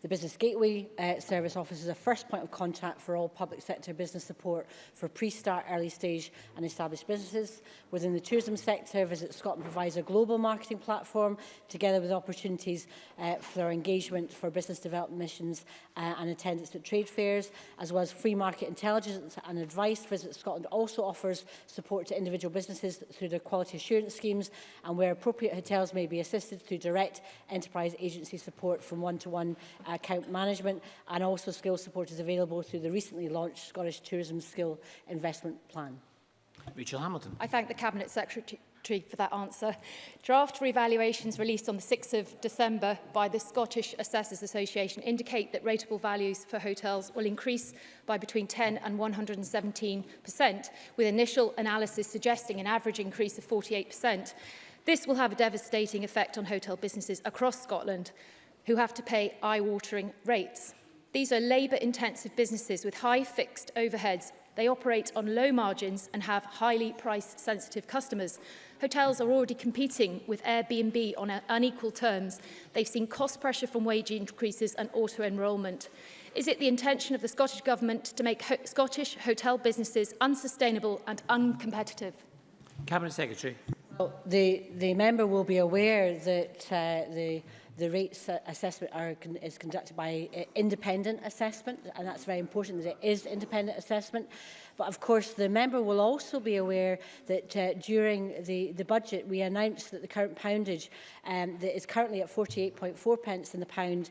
The Business Gateway uh, Service offers a first point of contact for all public sector business support for pre-start, early stage and established businesses. Within the tourism sector, Visit Scotland provides a global marketing platform together with opportunities uh, for engagement for business development missions uh, and attendance at trade fairs, as well as free market intelligence and advice. Visit Scotland also offers support to individual businesses through their quality assurance schemes and where appropriate hotels may be assisted through direct enterprise agency support from one-to-one -one uh, account management and also skill support is available through the recently launched Scottish Tourism Skill Investment Plan. Rachel Hamilton. I thank the Cabinet Secretary for that answer. Draft revaluations released on the 6th of December by the Scottish Assessors Association indicate that rateable values for hotels will increase by between 10 and 117%, with initial analysis suggesting an average increase of 48%. This will have a devastating effect on hotel businesses across Scotland who have to pay eye-watering rates. These are labour-intensive businesses with high fixed overheads. They operate on low margins and have highly price-sensitive customers. Hotels are already competing with Airbnb on unequal terms. They've seen cost pressure from wage increases and auto-enrolment. Is it the intention of the Scottish Government to make ho Scottish hotel businesses unsustainable and uncompetitive? Cabinet Secretary. The, the member will be aware that uh, the the rates assessment are, is conducted by uh, independent assessment, and that's very important that it is independent assessment. But of course, the member will also be aware that uh, during the, the budget, we announced that the current poundage um, that is currently at 48.4 pence in the pound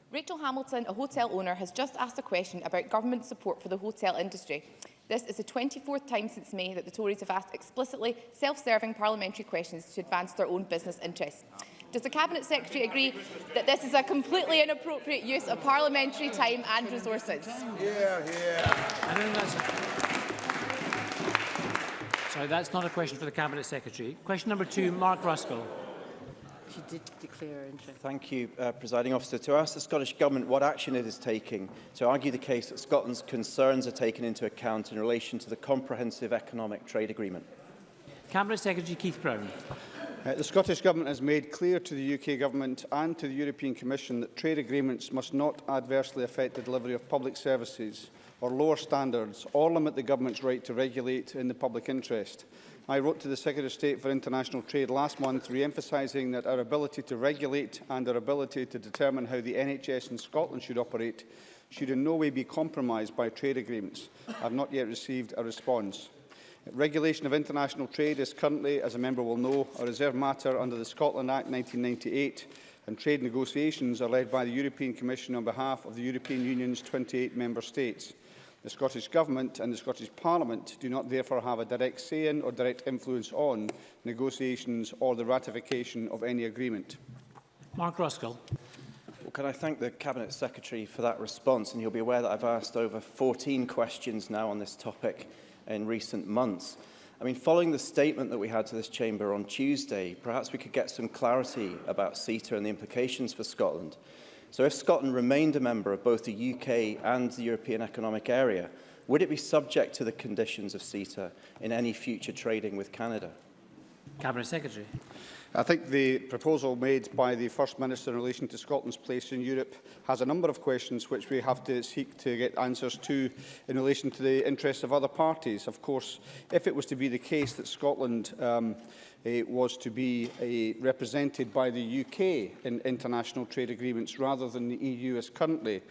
Rachel Hamilton, a hotel owner, has just asked a question about government support for the hotel industry. This is the 24th time since May that the Tories have asked explicitly self-serving parliamentary questions to advance their own business interests. Does the Cabinet Secretary agree that this is a completely inappropriate use of parliamentary time and resources? Yeah, yeah. Sorry, that's not a question for the Cabinet Secretary. Question number two, Mark Ruskell. She did declare interest. Thank you, uh, Presiding Officer. To ask the Scottish Government what action it is taking to argue the case that Scotland's concerns are taken into account in relation to the Comprehensive Economic Trade Agreement. Cabinet Secretary Keith Brown. Uh, the Scottish Government has made clear to the UK Government and to the European Commission that trade agreements must not adversely affect the delivery of public services or lower standards or limit the Government's right to regulate in the public interest. I wrote to the Secretary of State for International Trade last month re-emphasising that our ability to regulate and our ability to determine how the NHS in Scotland should operate should in no way be compromised by trade agreements. I have not yet received a response. Regulation of international trade is currently, as a member will know, a reserved matter under the Scotland Act 1998, and trade negotiations are led by the European Commission on behalf of the European Union's 28 member states. The Scottish Government and the Scottish Parliament do not therefore have a direct say in or direct influence on negotiations or the ratification of any agreement. Mark Ruskell. Well, can I thank the Cabinet Secretary for that response? And you'll be aware that I've asked over 14 questions now on this topic in recent months. I mean, following the statement that we had to this chamber on Tuesday, perhaps we could get some clarity about CETA and the implications for Scotland. So if Scotland remained a member of both the UK and the European Economic Area, would it be subject to the conditions of CETA in any future trading with Canada? Cabinet Secretary. I think the proposal made by the First Minister in relation to Scotland's place in Europe has a number of questions which we have to seek to get answers to in relation to the interests of other parties. Of course, if it was to be the case that Scotland um, it eh, was to be a, eh, represented by the UK in international trade agreements rather than the EU as currently,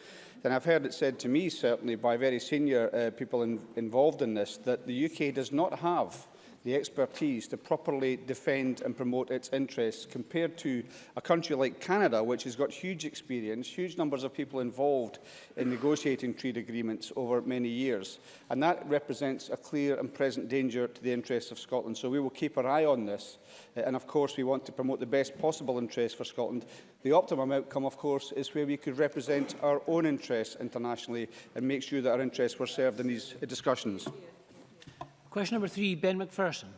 then I've heard it said to me, certainly by very senior uh, people in involved in this, that the UK does not have the expertise to properly defend and promote its interests compared to a country like Canada, which has got huge experience, huge numbers of people involved in negotiating trade agreements over many years. And that represents a clear and present danger to the interests of Scotland. So we will keep our eye on this. Uh, and of course, we want to promote the best possible interests for Scotland. The optimum outcome, of course, is where we could represent our own interests internationally and make sure that our interests were served in these discussions. Question number three, Ben McPherson.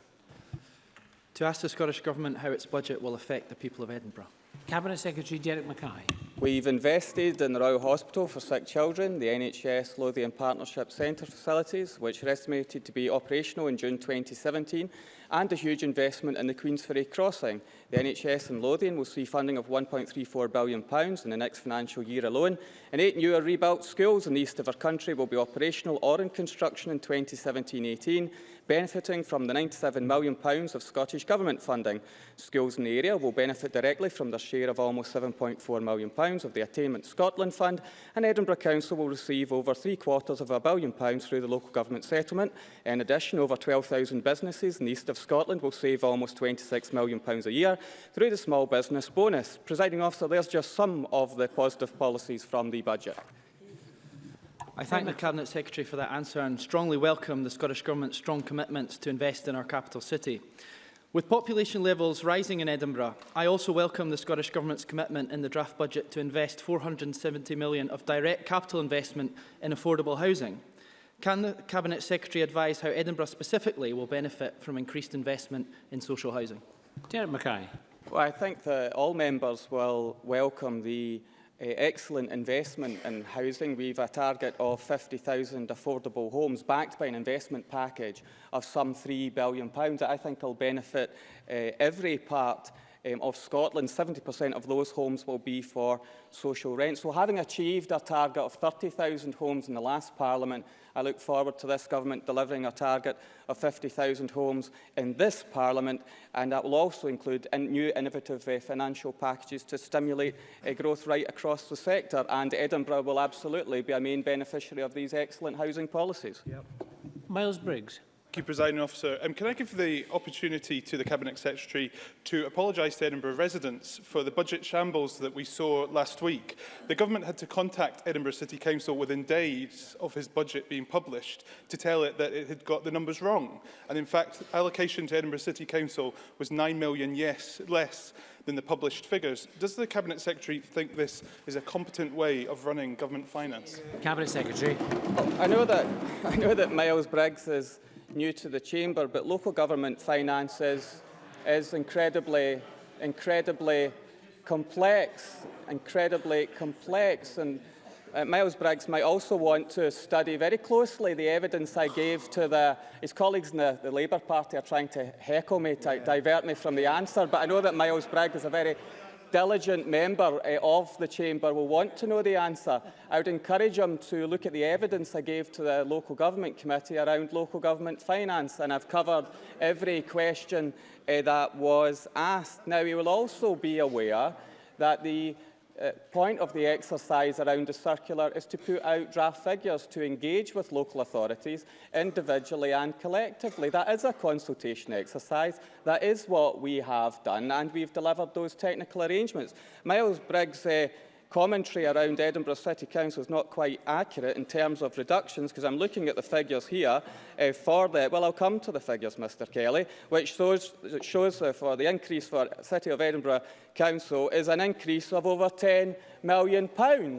To ask the Scottish Government how its budget will affect the people of Edinburgh. Cabinet Secretary Derek Mackay. We've invested in the Royal Hospital for Sick Children, the NHS Lothian Partnership Centre facilities, which are estimated to be operational in June 2017 and a huge investment in the Queensferry crossing. The NHS in Lothian will see funding of £1.34 billion in the next financial year alone, and eight newer rebuilt schools in the east of our country will be operational or in construction in 2017-18, benefiting from the £97 million of Scottish Government funding. Schools in the area will benefit directly from their share of almost £7.4 million of the Attainment Scotland Fund, and Edinburgh Council will receive over three quarters of a billion pounds through the local government settlement. In addition, over 12,000 businesses in the east of of Scotland will save almost £26 million a year through the small business bonus. Presiding officer, there's just some of the positive policies from the budget. I thank the Cabinet Secretary for that answer and strongly welcome the Scottish Government's strong commitments to invest in our capital city. With population levels rising in Edinburgh, I also welcome the Scottish Government's commitment in the draft budget to invest £470 million of direct capital investment in affordable housing. Can the Cabinet Secretary advise how Edinburgh specifically will benefit from increased investment in social housing? Derek Mackay. Well, I think that all members will welcome the uh, excellent investment in housing. We've a target of 50,000 affordable homes backed by an investment package of some £3 billion. I think it will benefit uh, every part um, of Scotland, 70% of those homes will be for social rent. So having achieved a target of 30,000 homes in the last Parliament, I look forward to this government delivering a target of 50,000 homes in this Parliament, and that will also include in new innovative uh, financial packages to stimulate uh, growth right across the sector, and Edinburgh will absolutely be a main beneficiary of these excellent housing policies. Yep. Miles Briggs. Thank you, Presiding Officer. Um, can I give the opportunity to the Cabinet Secretary to apologise to Edinburgh residents for the budget shambles that we saw last week? The government had to contact Edinburgh City Council within days of his budget being published to tell it that it had got the numbers wrong. And in fact, allocation to Edinburgh City Council was 9 million yes, less than the published figures. Does the Cabinet Secretary think this is a competent way of running government finance? Cabinet Secretary. Well, I know that, I know that Miles Briggs is new to the chamber, but local government finance is, is incredibly, incredibly complex, incredibly complex. And uh, Miles Briggs might also want to study very closely the evidence I gave to the, his colleagues in the, the Labour Party are trying to heckle me, to yeah. divert me from the answer, but I know that Miles Briggs is a very diligent member uh, of the chamber will want to know the answer. I would encourage him to look at the evidence I gave to the local government committee around local government finance, and I've covered every question uh, that was asked. Now, he will also be aware that the uh, point of the exercise around the circular is to put out draft figures to engage with local authorities individually and collectively. That is a consultation exercise. That is what we have done, and we've delivered those technical arrangements. Miles Briggs uh, commentary around Edinburgh City Council is not quite accurate in terms of reductions, because I'm looking at the figures here uh, for the, well, I'll come to the figures, Mr Kelly, which shows, shows uh, for the increase for City of Edinburgh Council is an increase of over £10 million.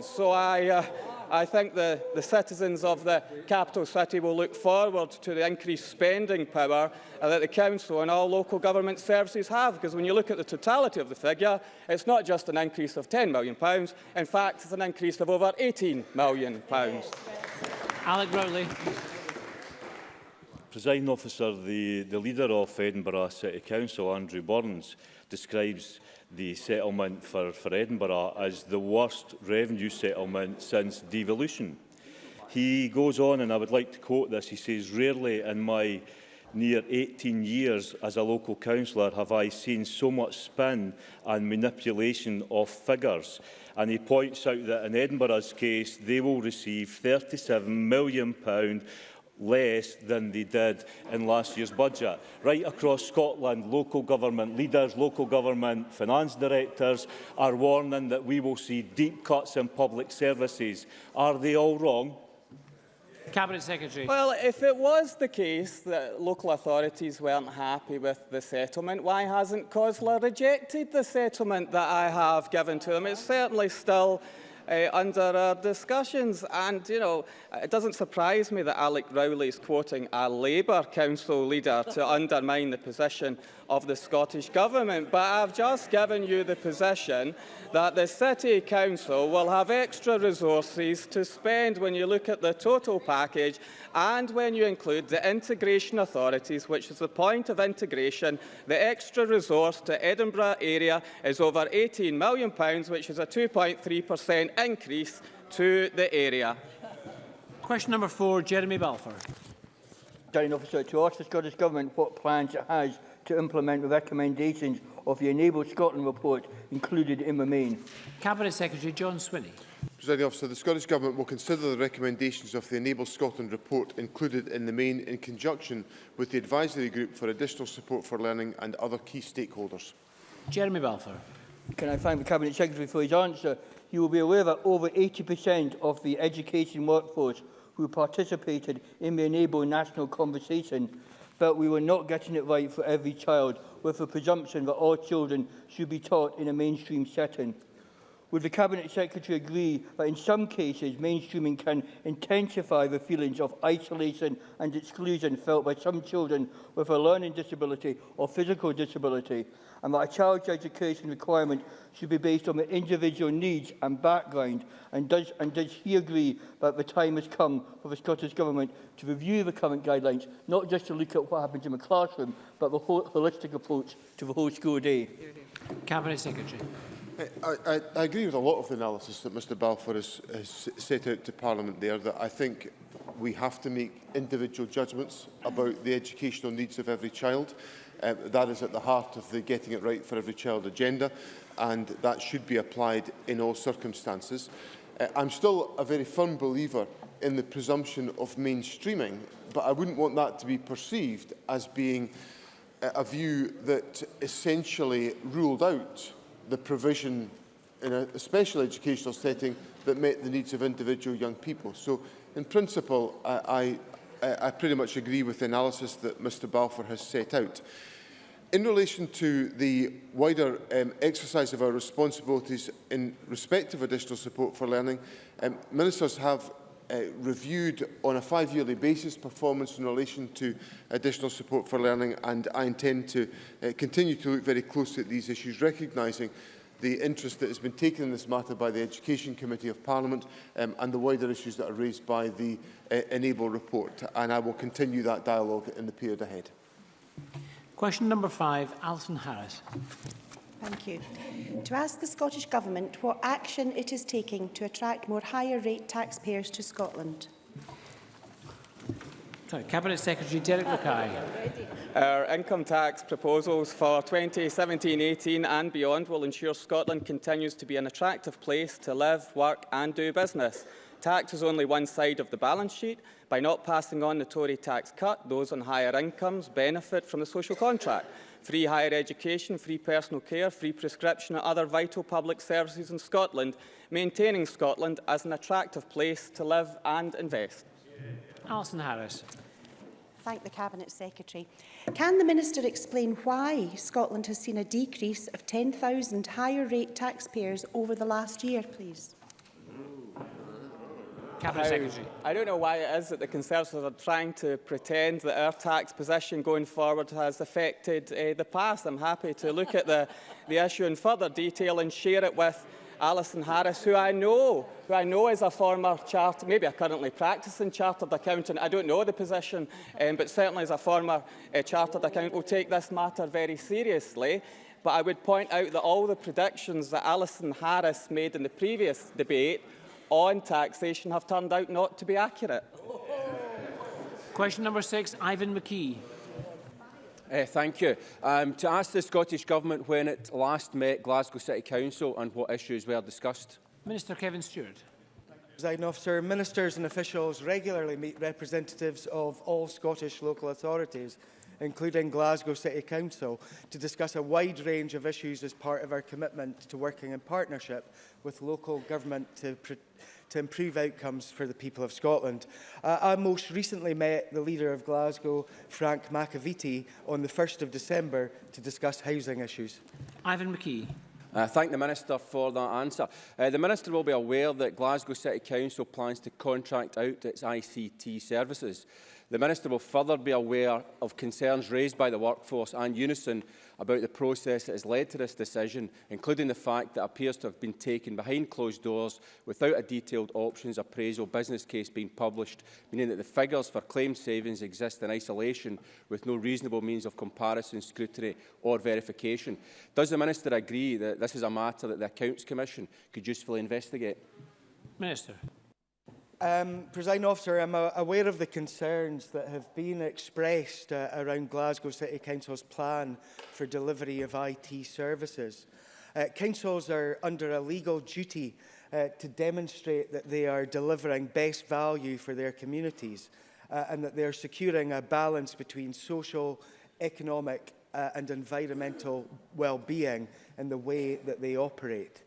So I... Uh, I think the, the citizens of the capital city will look forward to the increased spending power uh, that the council and all local government services have, because when you look at the totality of the figure, it's not just an increase of £10 million, in fact, it's an increase of over £18 million. Alec Rowley. Presiding officer, the, the leader of Edinburgh City Council, Andrew Burns, describes the settlement for, for Edinburgh as the worst revenue settlement since devolution. He goes on, and I would like to quote this, he says, rarely in my near 18 years as a local councillor have I seen so much spin and manipulation of figures. And he points out that in Edinburgh's case, they will receive £37 million less than they did in last year's budget. Right across Scotland, local government leaders, local government finance directors are warning that we will see deep cuts in public services. Are they all wrong? Cabinet Secretary. Well, if it was the case that local authorities weren't happy with the settlement, why hasn't COSLA rejected the settlement that I have given to them? It's certainly still uh, under our discussions. And, you know, it doesn't surprise me that Alec Rowley is quoting a Labour Council leader to undermine the position of the Scottish Government. But I've just given you the position that the City Council will have extra resources to spend when you look at the total package and when you include the integration authorities, which is the point of integration. The extra resource to Edinburgh area is over £18 million, which is a 2.3% increase to the area. Question number four, Jeremy Balfour. Officer, to ask the Scottish Government what plans it has to implement the recommendations of the Enable Scotland report included in the main. Cabinet Secretary John Swinney. Presiding officer, the Scottish Government will consider the recommendations of the Enable Scotland report included in the main in conjunction with the advisory group for additional support for learning and other key stakeholders. Jeremy Balfour. Can I thank the Cabinet Secretary for his answer? You will be aware that over 80% of the education workforce who participated in the Enable National Conversation felt we were not getting it right for every child, with the presumption that all children should be taught in a mainstream setting. Would the Cabinet Secretary agree that in some cases mainstreaming can intensify the feelings of isolation and exclusion felt by some children with a learning disability or physical disability and that a child's education requirement should be based on the individual needs and background and does, and does he agree that the time has come for the Scottish Government to review the current guidelines, not just to look at what happens in the classroom, but the whole holistic approach to the whole school day? Cabinet Secretary. I, I, I agree with a lot of the analysis that Mr Balfour has, has set out to Parliament there, that I think we have to make individual judgments about the educational needs of every child. Um, that is at the heart of the Getting It Right for Every Child agenda, and that should be applied in all circumstances. Uh, I'm still a very firm believer in the presumption of mainstreaming, but I wouldn't want that to be perceived as being a view that essentially ruled out the provision in a, a special educational setting that met the needs of individual young people. So, in principle, I, I, I pretty much agree with the analysis that Mr Balfour has set out. In relation to the wider um, exercise of our responsibilities in respect of additional support for learning, um, ministers have uh, reviewed on a five-yearly basis performance in relation to additional support for learning and I intend to uh, continue to look very closely at these issues, recognising the interest that has been taken in this matter by the Education Committee of Parliament um, and the wider issues that are raised by the uh, Enable report. And I will continue that dialogue in the period ahead. Question number five, Alison Harris. Thank you. To ask the Scottish Government what action it is taking to attract more higher rate taxpayers to Scotland. Sorry, Cabinet Secretary Derek Mackay. Our income tax proposals for 2017-18 and beyond will ensure Scotland continues to be an attractive place to live, work and do business. Tax is only one side of the balance sheet. By not passing on the Tory tax cut, those on higher incomes benefit from the social contract. Free higher education, free personal care, free prescription and other vital public services in Scotland, maintaining Scotland as an attractive place to live and invest. Alison Harris. Thank the Cabinet Secretary. Can the Minister explain why Scotland has seen a decrease of 10,000 higher rate taxpayers over the last year, please? Cabinet how, Secretary. I don't know why it is that the Conservatives are trying to pretend that our tax position going forward has affected uh, the past. I'm happy to look at the, the issue in further detail and share it with Alison Harris, who I know, who I know is a former chartered, maybe a currently practicing chartered accountant. I don't know the position, um, but certainly as a former uh, chartered accountant, will take this matter very seriously. But I would point out that all the predictions that Alison Harris made in the previous debate on taxation have turned out not to be accurate. Question number six, Ivan McKee. Uh, thank you. Um, to ask the Scottish Government when it last met Glasgow City Council and what issues were discussed. Minister Kevin Stewart. Presiding officer, ministers and officials regularly meet representatives of all Scottish local authorities including Glasgow City Council, to discuss a wide range of issues as part of our commitment to working in partnership with local government to to improve outcomes for the people of Scotland. Uh, I most recently met the leader of Glasgow, Frank McAvity, on the 1st of December to discuss housing issues. Ivan McKee. I uh, thank the Minister for that answer. Uh, the Minister will be aware that Glasgow City Council plans to contract out its ICT services. The Minister will further be aware of concerns raised by the workforce and Unison about the process that has led to this decision, including the fact that appears to have been taken behind closed doors without a detailed options appraisal business case being published, meaning that the figures for claim savings exist in isolation with no reasonable means of comparison, scrutiny or verification. Does the Minister agree that this is a matter that the Accounts Commission could usefully investigate? Minister. Um, Presiding Officer, I'm uh, aware of the concerns that have been expressed uh, around Glasgow City Council's plan for delivery of IT services. Uh, councils are under a legal duty uh, to demonstrate that they are delivering best value for their communities uh, and that they are securing a balance between social, economic uh, and environmental well-being in the way that they operate.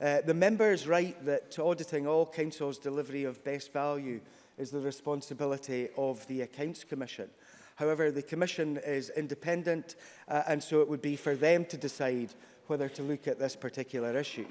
Uh, the member is right that auditing all councils' delivery of best value is the responsibility of the Accounts Commission. However, the Commission is independent uh, and so it would be for them to decide whether to look at this particular issue.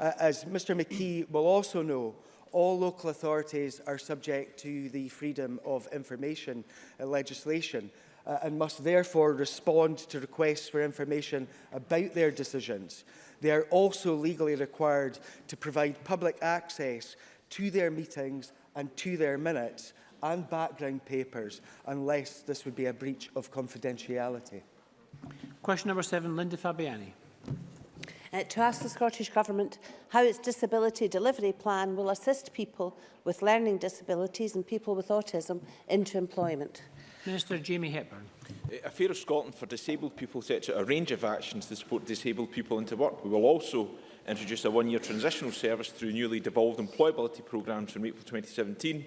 Uh, as Mr McKee will also know, all local authorities are subject to the Freedom of Information uh, legislation uh, and must therefore respond to requests for information about their decisions. They are also legally required to provide public access to their meetings and to their minutes and background papers, unless this would be a breach of confidentiality. Question number seven, Linda Fabiani. Uh, to ask the Scottish Government how its disability delivery plan will assist people with learning disabilities and people with autism into employment. Minister Jamie Hepburn. A Fair of Scotland for disabled people sets out a range of actions to support disabled people into work. We will also introduce a one-year transitional service through newly devolved employability programmes from April 2017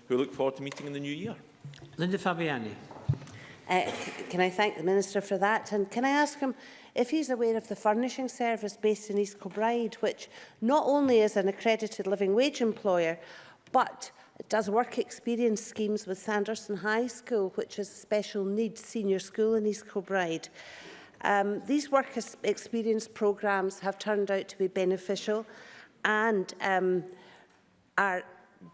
who look forward to meeting in the new year. Linda Fabiani. Uh, can I thank the Minister for that? And can I ask him if he's aware of the furnishing service based in East Kilbride, which not only is an accredited living wage employer, but does work experience schemes with Sanderson High School, which is a special needs senior school in East Kilbride. Um, these work experience programmes have turned out to be beneficial and um, are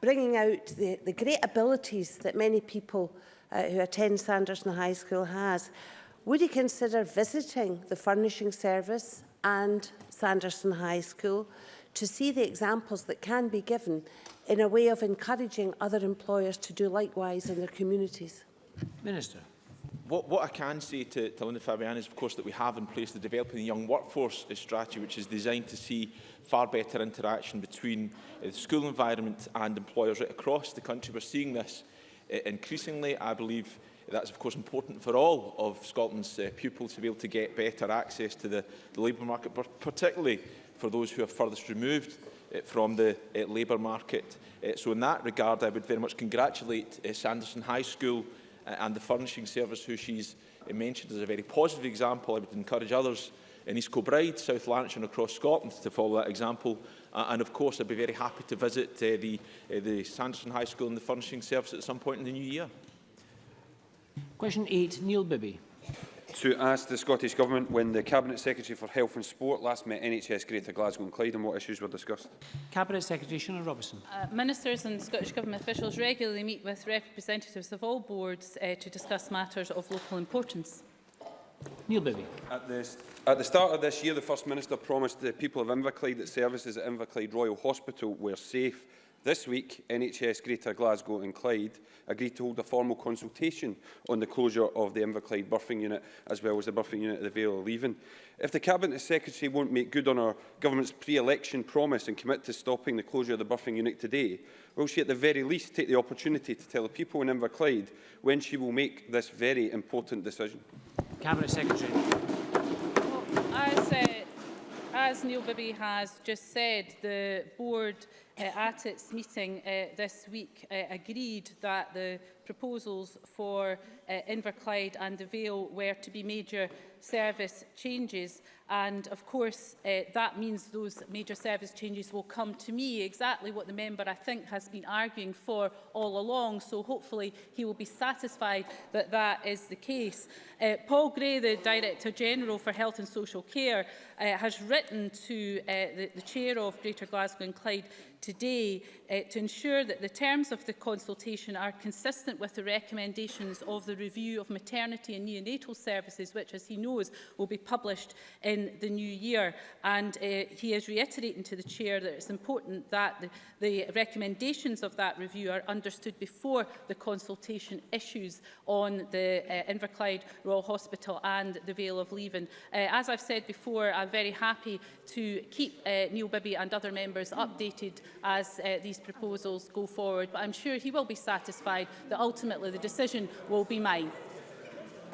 bringing out the, the great abilities that many people uh, who attend Sanderson High School has. Would you consider visiting the furnishing service and Sanderson High School to see the examples that can be given in a way of encouraging other employers to do likewise in their communities? Minister. What, what I can say to, to Linda Fabian is, of course, that we have in place the Developing the Young Workforce strategy, which is designed to see far better interaction between uh, the school environment and employers right across the country. We're seeing this uh, increasingly. I believe that's, of course, important for all of Scotland's uh, pupils to be able to get better access to the, the labour market, particularly for those who are furthest removed Eh, from the eh, labour market. Eh, so in that regard, I would very much congratulate Sanderson High School and the furnishing service who she's mentioned as a very positive example. I would encourage others in East Kilbride, South Lanarkshire and across Scotland to follow that example. Uh, and of course, I'd be very happy to visit uh, the, uh, the Sanderson High School and the furnishing service at some point in the new year. Question 8, Neil Bibby to ask the Scottish Government when the Cabinet Secretary for Health and Sport last met NHS Greater Glasgow and Clyde and what issues were discussed. Cabinet Secretary Shona Robertson. Uh, ministers and Scottish Government officials regularly meet with representatives of all boards uh, to discuss matters of local importance. Neil Bibby. At this, at the start of this year, the First Minister promised the people of Inverclyde that services at Inverclyde Royal Hospital were safe This week, NHS Greater Glasgow and Clyde agreed to hold a formal consultation on the closure of the Inverclyde Burfing Unit, as well as the Burfing Unit at the Vale of Leven. If the Cabinet Secretary won't make good on our government's pre-election promise and commit to stopping the closure of the Burfing Unit today, will she at the very least take the opportunity to tell the people in Inverclyde when she will make this very important decision? Cabinet Secretary. Well, as, uh, as Neil Bibby has just said, the board uh, at its meeting uh, this week uh, agreed that the proposals for uh, Inverclyde and the Vale were to be major service changes and of course uh, that means those major service changes will come to me exactly what the member I think has been arguing for all along so hopefully he will be satisfied that that is the case. Uh, Paul Gray the Director General for Health and Social Care uh, has written to uh, the, the Chair of Greater Glasgow and Clyde today uh, to ensure that the terms of the consultation are consistent consistent with the recommendations of the review of maternity and neonatal services, which, as he knows, will be published in the new year. And uh, he is reiterating to the Chair that it's important that the, the recommendations of that review are understood before the consultation issues on the uh, Inverclyde Royal Hospital and the Vale of Leven. Uh, as I've said before, I'm very happy to keep uh, Neil Bibby and other members updated as uh, these proposals go forward, but I'm sure he will be satisfied that ultimately the decision will be mine.